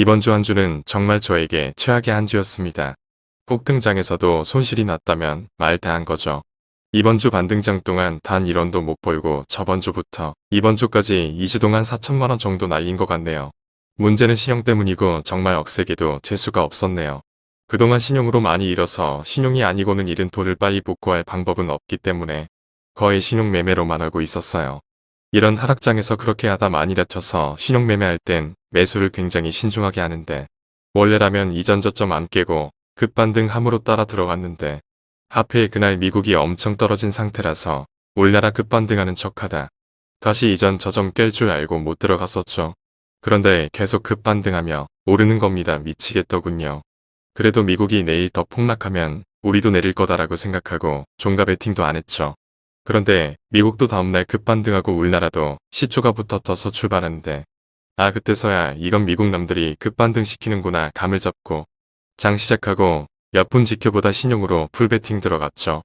이번 주 한 주는 정말 저에게 최악의 한 주였습니다. 폭등장에서도 손실이 났다면 말 다한 거죠. 이번 주 반등장 동안 단 1원도 못 벌고 저번 주부터 이번 주까지 2주 동안 4천만원 정도 날린 것 같네요. 문제는 신용 때문이고 정말 억세게도 재수가 없었네요. 그동안 신용으로 많이 잃어서 신용이 아니고는 잃은 돈을 빨리 복구할 방법은 없기 때문에 거의 신용 매매로만 알고 있었어요. 이런 하락장에서 그렇게 하다 많이 다쳐서 신용 매매할 땐 매수를 굉장히 신중하게 하는데 원래라면 이전 저점 안 깨고 급반등 함으로 따라 들어갔는데 하필 그날 미국이 엄청 떨어진 상태라서 올나라 급반등하는 척하다. 다시 이전 저점 깰 줄 알고 못 들어갔었죠. 그런데 계속 급반등하며 오르는 겁니다. 미치겠더군요. 그래도 미국이 내일 더 폭락하면 우리도 내릴 거다라고 생각하고 종가 베팅도 안 했죠. 그런데 미국도 다음날 급반등하고 울나라도 시초가 붙어터서 출발하는데 아 그때서야 이건 미국 남들이 급반등 시키는구나 감을 잡고 장 시작하고 몇 분 지켜보다 신용으로 풀베팅 들어갔죠.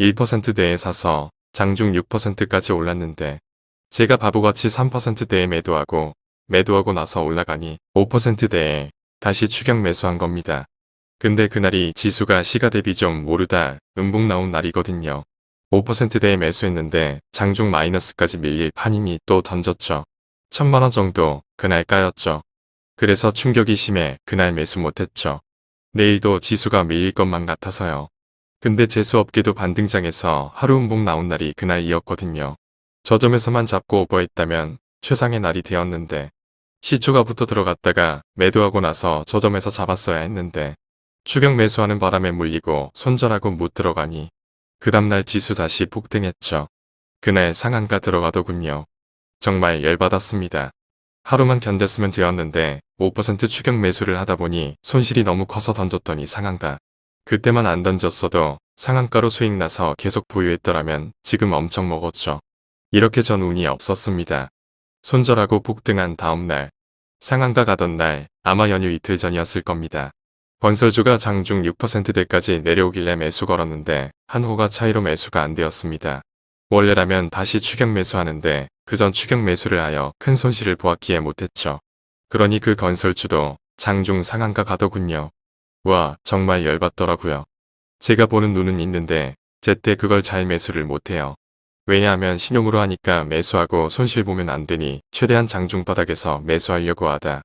1%대에 사서 장중 6%까지 올랐는데 제가 바보같이 3%대에 매도하고 매도하고 나서 올라가니 5%대에 다시 추격 매수한 겁니다. 근데 그날이 지수가 시가 대비 좀 오르다 음봉 나온 날이거든요. 5%대에 매수했는데 장중 마이너스까지 밀릴 판이니 또 던졌죠. 천만원 정도 그날 까였죠. 그래서 충격이 심해 그날 매수 못했죠. 내일도 지수가 밀릴 것만 같아서요. 근데 재수없게도 반등장에서 하루 음봉 나온 날이 그날이었거든요. 저점에서만 잡고 오버했다면 최상의 날이 되었는데 시초가 붙어 들어갔다가 매도하고 나서 저점에서 잡았어야 했는데 추격 매수하는 바람에 물리고 손절하고 못 들어가니 그 다음날 지수 다시 폭등했죠. 그날 상한가 들어가더군요. 정말 열받았습니다. 하루만 견뎠으면 되었는데 5% 추격 매수를 하다 보니 손실이 너무 커서 던졌더니 상한가. 그때만 안 던졌어도 상한가로 수익 나서 계속 보유했더라면 지금 엄청 먹었죠. 이렇게 전 운이 없었습니다. 손절하고 폭등한 다음날 상한가 가던 날 아마 연휴 이틀 전이었을 겁니다. 건설주가 장중 6%대까지 내려오길래 매수 걸었는데 한 호가 차이로 매수가 안 되었습니다. 원래라면 다시 추격 매수하는데 그 전 추격 매수를 하여 큰 손실을 보았기에 못했죠. 그러니 그 건설주도 장중 상한가 가더군요. 와 정말 열받더라고요. 제가 보는 눈은 있는데 제때 그걸 잘 매수를 못해요. 왜냐하면 신용으로 하니까 매수하고 손실 보면 안 되니 최대한 장중 바닥에서 매수하려고 하다.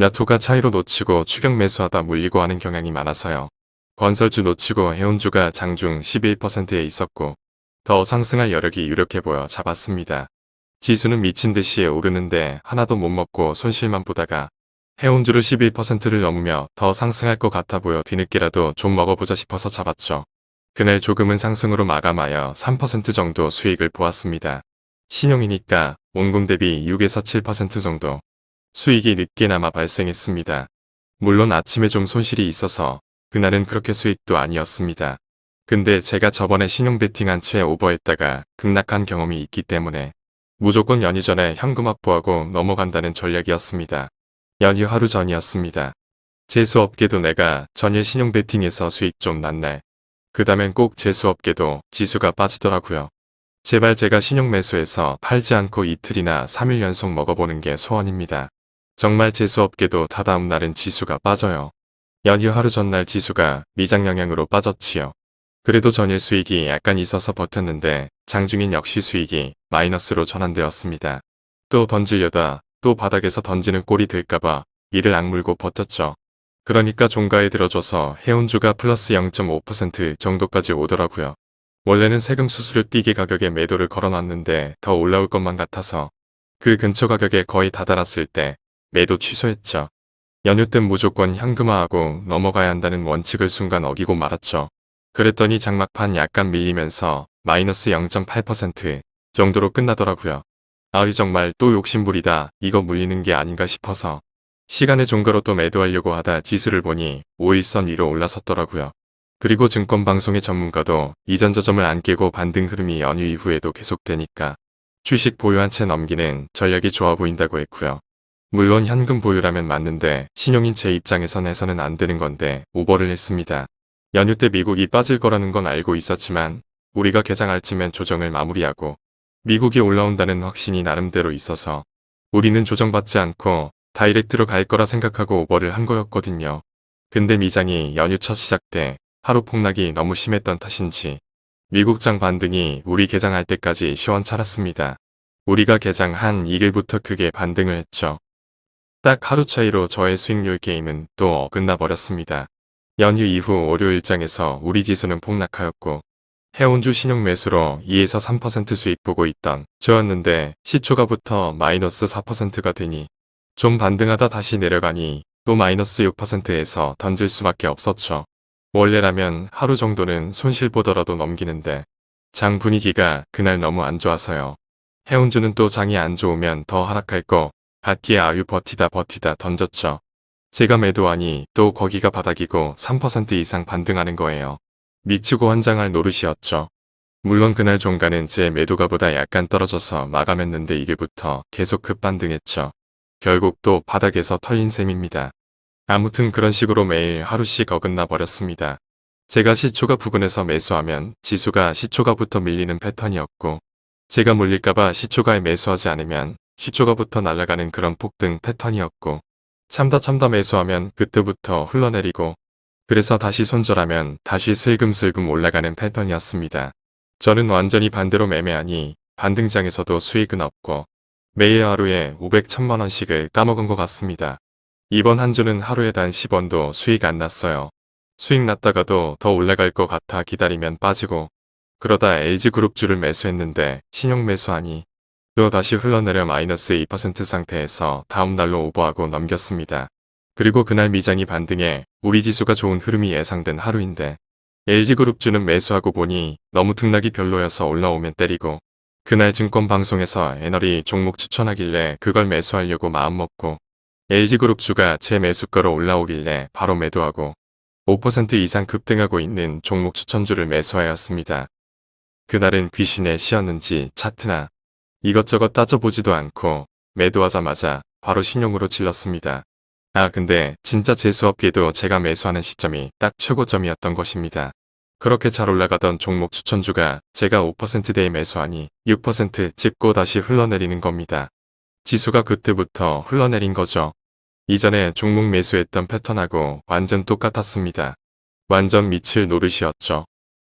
몇 호가 차이로 놓치고 추격 매수하다 물리고 하는 경향이 많아서요. 건설주 놓치고 해운주가 장중 11%에 있었고 더 상승할 여력이 유력해 보여 잡았습니다. 지수는 미친 듯이 오르는데 하나도 못 먹고 손실만 보다가 해운주를 11%를 넘으며 더 상승할 것 같아 보여 뒤늦게라도 좀 먹어보자 싶어서 잡았죠. 그날 조금은 상승으로 마감하여 3% 정도 수익을 보았습니다. 신용이니까 원금 대비 6에서 7% 정도 수익이 늦게나마 발생했습니다. 물론 아침에 좀 손실이 있어서 그날은 그렇게 수익도 아니었습니다. 근데 제가 저번에 신용 베팅한 채 오버했다가 급락한 경험이 있기 때문에 무조건 연휴 전에 현금 확보하고 넘어간다는 전략이었습니다. 연휴 하루 전이었습니다. 재수없게도 내가 전일 신용 베팅에서 수익 좀 났날. 그 다음엔 꼭 재수없게도 지수가 빠지더라고요. 제발 제가 신용 매수해서 팔지 않고 이틀이나 3일 연속 먹어보는 게 소원입니다. 정말 재수없게도 다다음 날은 지수가 빠져요. 연휴 하루 전날 지수가 미장 영향으로 빠졌지요. 그래도 전일 수익이 약간 있어서 버텼는데 장중인 역시 수익이 마이너스로 전환되었습니다. 또 던지려다 또 바닥에서 던지는 꼴이 들까봐 이를 악물고 버텼죠. 그러니까 종가에 들어줘서 해운주가 플러스 0.5% 정도까지 오더라고요. 원래는 세금 수수료 띠기 가격에 매도를 걸어놨는데 더 올라올 것만 같아서 그 근처 가격에 거의 다다랐을 때 매도 취소했죠. 연휴 땐 무조건 현금화하고 넘어가야 한다는 원칙을 순간 어기고 말았죠. 그랬더니 장막판 약간 밀리면서 마이너스 0.8% 정도로 끝나더라고요. 아이 정말 또 욕심부리다 이거 물리는 게 아닌가 싶어서 시간의 종가로 또 매도하려고 하다 지수를 보니 5일선 위로 올라섰더라고요. 그리고 증권방송의 전문가도 이전 저점을 안 깨고 반등 흐름이 연휴 이후에도 계속되니까 주식 보유한 채 넘기는 전략이 좋아 보인다고 했고요. 물론 현금 보유라면 맞는데 신용인 제 입장에선 해서는 안 되는 건데 오버를 했습니다. 연휴 때 미국이 빠질 거라는 건 알고 있었지만 우리가 개장할 쯤엔 조정을 마무리하고 미국이 올라온다는 확신이 나름대로 있어서 우리는 조정받지 않고 다이렉트로 갈 거라 생각하고 오버를 한 거였거든요. 근데 미장이 연휴 첫 시작 때 하루 폭락이 너무 심했던 탓인지 미국장 반등이 우리 개장할 때까지 시원찮았습니다. 우리가 개장 한 2일부터 크게 반등을 했죠. 딱 하루 차이로 저의 수익률 게임은 또 어긋나 버렸습니다. 연휴 이후 월요일장에서 우리 지수는 폭락하였고 해운주 신용 매수로 2에서 3% 수익 보고 있던 저였는데 시초가부터 마이너스 4%가 되니 좀 반등하다 다시 내려가니 또 마이너스 6%에서 던질 수밖에 없었죠. 원래라면 하루 정도는 손실 보더라도 넘기는데 장 분위기가 그날 너무 안 좋아서요. 해운주는 또 장이 안 좋으면 더 하락할 거 같기에 아유 버티다 버티다 던졌죠. 제가 매도하니 또 거기가 바닥이고 3% 이상 반등하는 거예요. 미치고 환장할 노릇이었죠. 물론 그날 종가는 제 매도가보다 약간 떨어져서 마감했는데 이일부터 계속 급반등했죠. 결국 또 바닥에서 털린 셈입니다. 아무튼 그런 식으로 매일 하루씩 어긋나 버렸습니다. 제가 시초가 부근에서 매수하면 지수가 시초가부터 밀리는 패턴이었고 제가 물릴까봐 시초가에 매수하지 않으면 시초가부터 날아가는 그런 폭등 패턴이었고 참다 참다 매수하면 그때부터 흘러내리고 그래서 다시 손절하면 다시 슬금슬금 올라가는 패턴이었습니다. 저는 완전히 반대로 매매하니 반등장에서도 수익은 없고 매일 하루에 500, 1000만원씩을 까먹은 것 같습니다. 이번 한 주는 하루에 단 10원도 수익 안 났어요. 수익 났다가도 더 올라갈 것 같아 기다리면 빠지고 그러다 LG그룹주를 매수했는데 신용 매수하니 또 다시 흘러내려 마이너스 2% 상태에서 다음날로 오버하고 넘겼습니다. 그리고 그날 미장이 반등해 우리 지수가 좋은 흐름이 예상된 하루인데 LG그룹주는 매수하고 보니 너무 등락이 별로여서 올라오면 때리고 그날 증권방송에서 애널이 종목 추천하길래 그걸 매수하려고 마음먹고 LG그룹주가 제 매수가로 올라오길래 바로 매도하고 5% 이상 급등하고 있는 종목 추천주를 매수하였습니다. 그날은 귀신의 시였는지 차트나 이것저것 따져보지도 않고 매도하자마자 바로 신용으로 질렀습니다. 아 근데 진짜 재수없게도 제가 매수하는 시점이 딱 최고점이었던 것입니다. 그렇게 잘 올라가던 종목 추천주가 제가 5%대에 매수하니 6% 찍고 다시 흘러내리는 겁니다. 지수가 그때부터 흘러내린 거죠. 이전에 종목 매수했던 패턴하고 완전 똑같았습니다. 완전 미칠 노릇이었죠.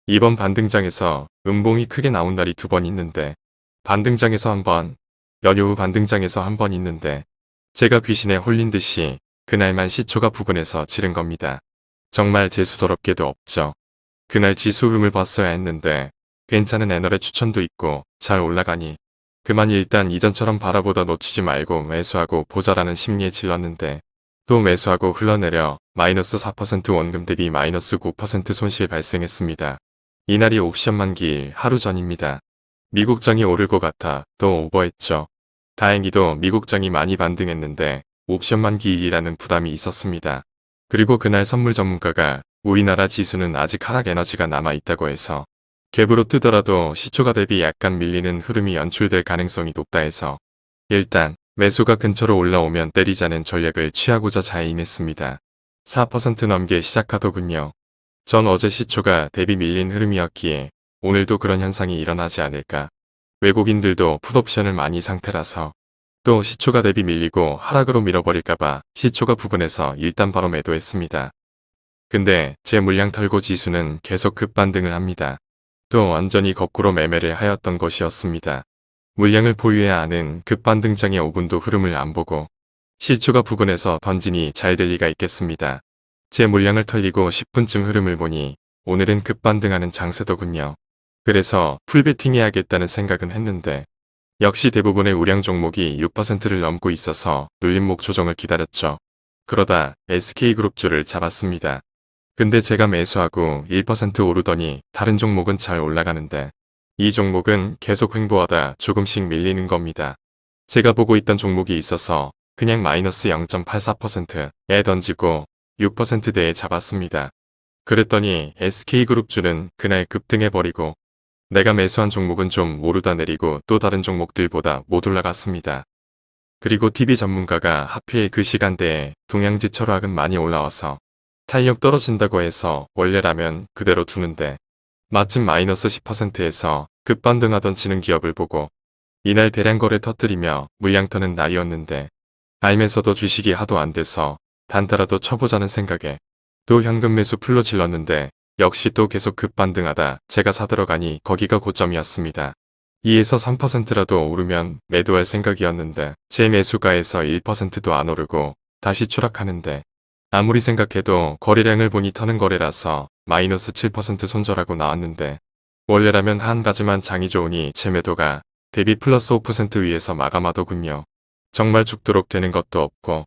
이번 반등장에서 음봉이 크게 나온 날이 두 번 있는데 반등장에서 한 번, 연휴 후 반등장에서 한 번 있는데 제가 귀신에 홀린 듯이 그날만 시초가 부근에서 지른 겁니다. 정말 재수더럽게도 없죠. 그날 지수 흐름을 봤어야 했는데 괜찮은 애널의 추천도 있고 잘 올라가니 그만 일단 이전처럼 바라보다 놓치지 말고 매수하고 보자라는 심리에 질렀는데 또 매수하고 흘러내려 마이너스 4% 원금 대비 마이너스 9% 손실 발생했습니다. 이날이 옵션 만기일 하루 전입니다. 미국장이 오를 것 같아 또 오버했죠. 다행히도 미국장이 많이 반등했는데 옵션 만기일이라는 부담이 있었습니다. 그리고 그날 선물 전문가가 우리나라 지수는 아직 하락 에너지가 남아있다고 해서 갭으로 뜨더라도 시초가 대비 약간 밀리는 흐름이 연출될 가능성이 높다 해서 일단 매수가 근처로 올라오면 때리자는 전략을 취하고자 자해임했습니다. 4% 넘게 시작하더군요. 전 어제 시초가 대비 밀린 흐름이었기에 오늘도 그런 현상이 일어나지 않을까. 외국인들도 풋옵션을 많이 상태라서 또 시초가 대비 밀리고 하락으로 밀어버릴까봐 시초가 부근에서 일단 바로 매도했습니다. 근데 제 물량 털고 지수는 계속 급반등을 합니다. 또 완전히 거꾸로 매매를 하였던 것이었습니다. 물량을 보유해야 하는 급반등장의 5분도 흐름을 안 보고 실추가 부근에서 던지니 잘 될 리가 있겠습니다. 제 물량을 털리고 10분쯤 흐름을 보니 오늘은 급반등하는 장세더군요. 그래서 풀베팅 해야겠다는 생각은 했는데 역시 대부분의 우량 종목이 6%를 넘고 있어서 눌림목 조정을 기다렸죠. 그러다 SK그룹주를 잡았습니다. 근데 제가 매수하고 1% 오르더니 다른 종목은 잘 올라가는데 이 종목은 계속 횡보하다 조금씩 밀리는 겁니다. 제가 보고 있던 종목이 있어서 그냥 마이너스 0.84%에 던지고 6%대에 잡았습니다. 그랬더니 SK그룹주는 그날 급등해버리고 내가 매수한 종목은 좀 오르다 내리고 또 다른 종목들보다 못 올라갔습니다. 그리고 TV 전문가가 하필 그 시간대에 동양지 철학은 많이 올라와서 탄력 떨어진다고 해서 원래라면 그대로 두는데 마침 마이너스 10%에서 급반등하던 지능 기업을 보고 이날 대량 거래 터뜨리며 물량 터는 날이었는데 알면서도 주식이 하도 안 돼서 단타라도 쳐보자는 생각에 또 현금 매수 풀로 질렀는데 역시 또 계속 급반등하다 제가 사들어가니 거기가 고점이었습니다. 2에서 3%라도 오르면 매도할 생각이었는데 제 매수가에서 1%도 안 오르고 다시 추락하는데 아무리 생각해도 거래량을 보니 터는 거래라서 마이너스 7% 손절하고 나왔는데 원래라면 한 가지만 장이 좋으니 제 매도가 대비 플러스 5% 위에서 마감하더군요. 정말 죽도록 되는 것도 없고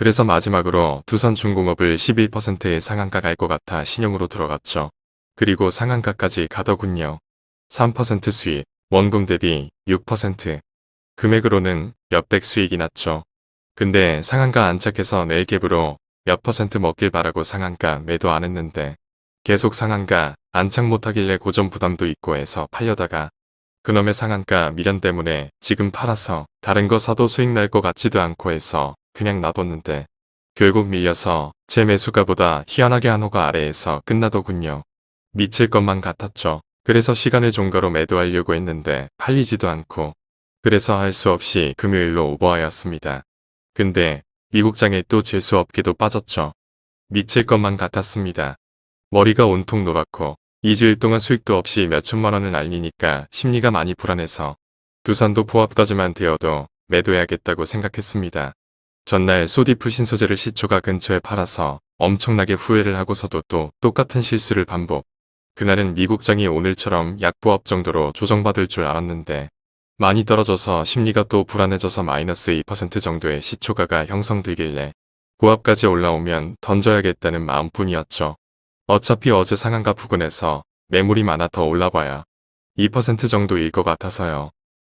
그래서 마지막으로 두산중공업을 11%의 상한가 갈 것 같아 신용으로 들어갔죠. 그리고 상한가까지 가더군요. 3% 수익, 원금 대비 6%. 금액으로는 몇백 수익이 났죠. 근데 상한가 안착해서 내일 갭으로 몇 퍼센트 먹길 바라고 상한가 매도 안 했는데 계속 상한가 안착 못하길래 고점 부담도 있고 해서 팔려다가 그놈의 상한가 미련 때문에 지금 팔아서 다른 거 사도 수익 날 것 같지도 않고 해서 그냥 놔뒀는데 결국 밀려서 제 매수가보다 희한하게 한 호가 아래에서 끝나더군요. 미칠 것만 같았죠. 그래서 시간을 종가로 매도하려고 했는데 팔리지도 않고 그래서 할 수 없이 금요일로 오버하였습니다. 근데 미국장에 또 재수없게도 빠졌죠. 미칠 것만 같았습니다. 머리가 온통 노랗고 2주일 동안 수익도 없이 몇천만 원을 날리니까 심리가 많이 불안해서 두산도 포합까지만 되어도 매도해야겠다고 생각했습니다. 전날 소디프 신소재를 시초가 근처에 팔아서 엄청나게 후회를 하고서도 또 똑같은 실수를 반복. 그날은 미국장이 오늘처럼 약보합 정도로 조정받을 줄 알았는데 많이 떨어져서 심리가 또 불안해져서 마이너스 2% 정도의 시초가가 형성되길래 고압까지 올라오면 던져야겠다는 마음뿐이었죠. 어차피 어제 상한가 부근에서 매물이 많아 더 올라봐야 2% 정도일 것 같아서요.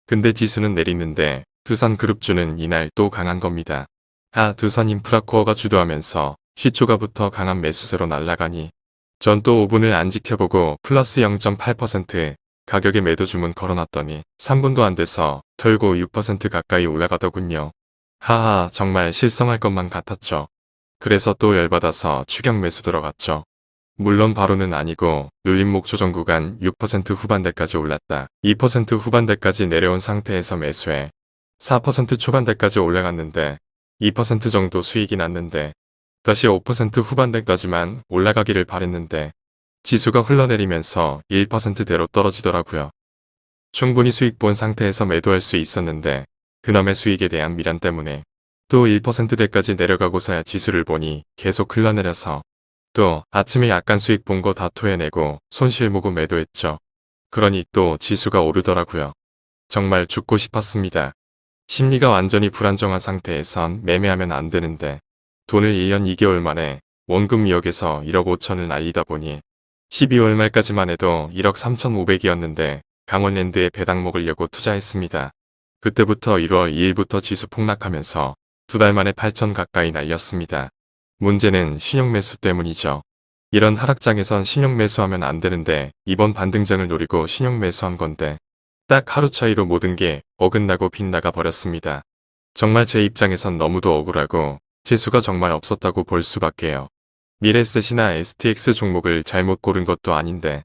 근데 지수는 내리는데 두산그룹주는 이날 또 강한 겁니다. 아 두산 인프라코어가 주도하면서 시초가부터 강한 매수세로 날아가니 전또 5분을 안 지켜보고 플러스 0.8% 가격에 매도 주문 걸어놨더니 3분도 안 돼서 털고 6% 가까이 올라가더군요. 하하 정말 실성할 것만 같았죠. 그래서 또 열받아서 추격 매수 들어갔죠. 물론 바로는 아니고 눌림목 조정 구간 6% 후반대까지 올랐다. 2% 후반대까지 내려온 상태에서 매수해 4% 초반대까지 올라갔는데 2% 정도 수익이 났는데 다시 5% 후반대까지만 올라가기를 바랬는데 지수가 흘러내리면서 1%대로 떨어지더라고요. 충분히 수익 본 상태에서 매도할 수 있었는데 그놈의 수익에 대한 미련 때문에 또 1%대까지 내려가고서야 지수를 보니 계속 흘러내려서 또 아침에 약간 수익 본 거 다 토해내고 손실 모고 매도했죠. 그러니 또 지수가 오르더라고요. 정말 죽고 싶었습니다. 심리가 완전히 불안정한 상태에선 매매하면 안 되는데 돈을 1년 2개월 만에 원금 2억에서 1억 5천을 날리다 보니 12월 말까지만 해도 1억 3천5백이었는데 강원랜드에 배당 먹으려고 투자했습니다. 그때부터 1월 2일부터 지수 폭락하면서 두 달 만에 8천 가까이 날렸습니다. 문제는 신용 매수 때문이죠. 이런 하락장에선 신용 매수하면 안 되는데 이번 반등장을 노리고 신용 매수한 건데 딱 하루 차이로 모든 게 어긋나고 빗나가 버렸습니다. 정말 제 입장에선 너무도 억울하고 재수가 정말 없었다고 볼 수밖에요. 미래셋이나 STX 종목을 잘못 고른 것도 아닌데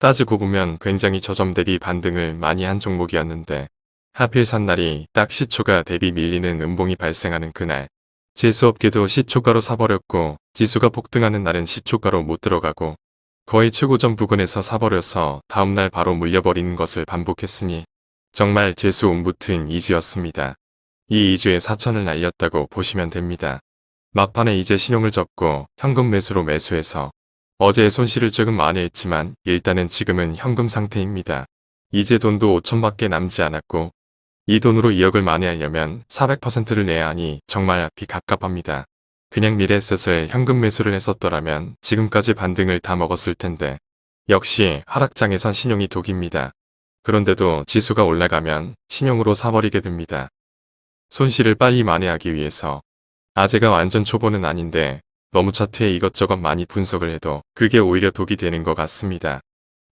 따지고 보면 굉장히 저점 대비 반등을 많이 한 종목이었는데 하필 산 날이 딱 시초가 대비 밀리는 음봉이 발생하는 그날 재수없게도 시초가로 사버렸고 지수가 폭등하는 날은 시초가로 못 들어가고 거의 최고점 부근에서 사버려서 다음날 바로 물려버리는 것을 반복했으니 정말 재수 옴붙은 2주였습니다. 이 2주에 4천을 날렸다고 보시면 됩니다. 막판에 이제 신용을 접고 현금 매수로 매수해서 어제의 손실을 조금 많이 했지만 일단은 지금은 현금 상태입니다. 이제 돈도 5천밖에 남지 않았고 이 돈으로 2억을 만회하려면 400%를 내야 하니 정말 앞이 갑갑합니다. 그냥 미래셋을 현금 매수를 했었더라면 지금까지 반등을 다 먹었을 텐데 역시 하락장에선 신용이 독입니다. 그런데도 지수가 올라가면 신용으로 사버리게 됩니다. 손실을 빨리 만회하기 위해서 아재가 완전 초보는 아닌데 너무 차트에 이것저것 많이 분석을 해도 그게 오히려 독이 되는 것 같습니다.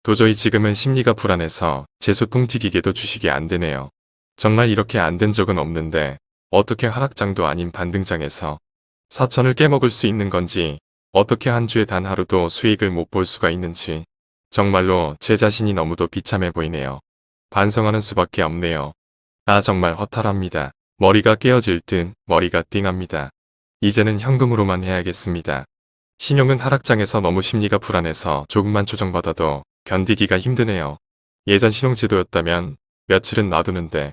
도저히 지금은 심리가 불안해서 재수통 튀기게도 주식이 안 되네요. 정말 이렇게 안 된 적은 없는데 어떻게 하락장도 아닌 반등장에서 사천을 깨먹을 수 있는 건지 어떻게 한 주에 단 하루도 수익을 못 볼 수가 있는지 정말로 제 자신이 너무도 비참해 보이네요. 반성하는 수밖에 없네요. 아 정말 허탈합니다. 머리가 깨어질 듯 머리가 띵합니다. 이제는 현금으로만 해야겠습니다. 신용은 하락장에서 너무 심리가 불안해서 조금만 조정받아도 견디기가 힘드네요. 예전 신용제도였다면 며칠은 놔두는데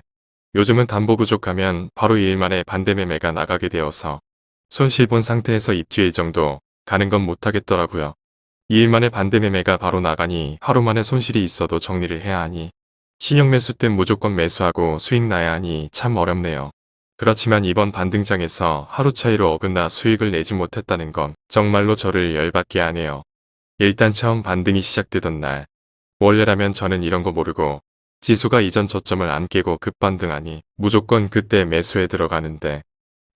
요즘은 담보 부족하면 바로 2일 만에 반대매매가 나가게 되어서 손실 본 상태에서 입주일 정도 가는 건 못하겠더라고요. 2일 만에 반대 매매가 바로 나가니 하루 만에 손실이 있어도 정리를 해야 하니 신용매수 땐 무조건 매수하고 수익 나야 하니 참 어렵네요. 그렇지만 이번 반등장에서 하루 차이로 어긋나 수익을 내지 못했다는 건 정말로 저를 열받게 하네요. 일단 처음 반등이 시작되던 날 원래라면 저는 이런 거 모르고 지수가 이전 저점을 안 깨고 급반등하니 무조건 그때 매수에 들어가는데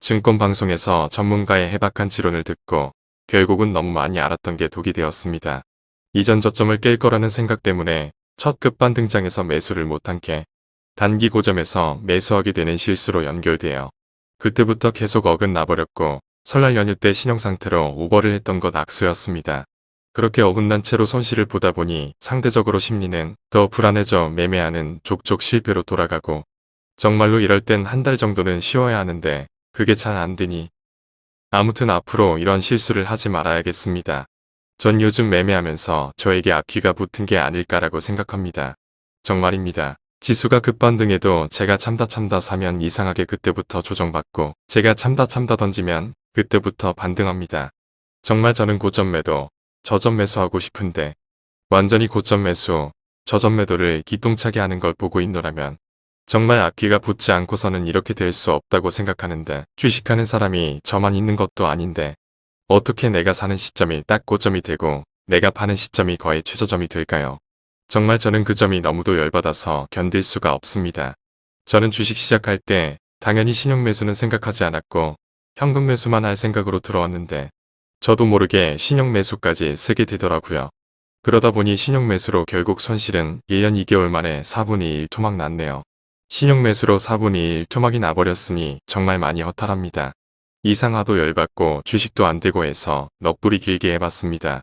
증권방송에서 전문가의 해박한 지론을 듣고 결국은 너무 많이 알았던 게 독이 되었습니다. 이전 저점을 깰 거라는 생각 때문에 첫 급반 등장에서 매수를 못한 게 단기 고점에서 매수하게 되는 실수로 연결돼요. 그때부터 계속 어긋나 버렸고 설날 연휴 때 신용상태로 오버를 했던 것 악수였습니다. 그렇게 어긋난 채로 손실을 보다 보니 상대적으로 심리는 더 불안해져 매매하는 족족 실패로 돌아가고 정말로 이럴 땐 한 달 정도는 쉬어야 하는데 그게 잘 안 되니 아무튼 앞으로 이런 실수를 하지 말아야겠습니다. 전 요즘 매매하면서 저에게 앞귀가 붙은 게 아닐까라고 생각합니다. 정말입니다. 지수가 급반등해도 제가 참다 참다 사면 이상하게 그때부터 조정받고 제가 참다 참다 던지면 그때부터 반등합니다. 정말 저는 고점 매도, 저점 매수하고 싶은데 완전히 고점 매수, 저점 매도를 기똥차게 하는 걸 보고 있노라면 정말 앞귀가 붙지 않고서는 이렇게 될 수 없다고 생각하는데 주식하는 사람이 저만 있는 것도 아닌데 어떻게 내가 사는 시점이 딱 고점이 되고 내가 파는 시점이 거의 최저점이 될까요? 정말 저는 그 점이 너무도 열받아서 견딜 수가 없습니다. 저는 주식 시작할 때 당연히 신용 매수는 생각하지 않았고 현금 매수만 할 생각으로 들어왔는데 저도 모르게 신용 매수까지 쓰게 되더라고요. 그러다 보니 신용 매수로 결국 손실은 1년 2개월 만에 4분의 1 토막 났네요. 신용 매수로 4분의 1 토막이 나버렸으니 정말 많이 허탈합니다. 이상하도 열받고 주식도 안되고 해서 넋부리 길게 해봤습니다.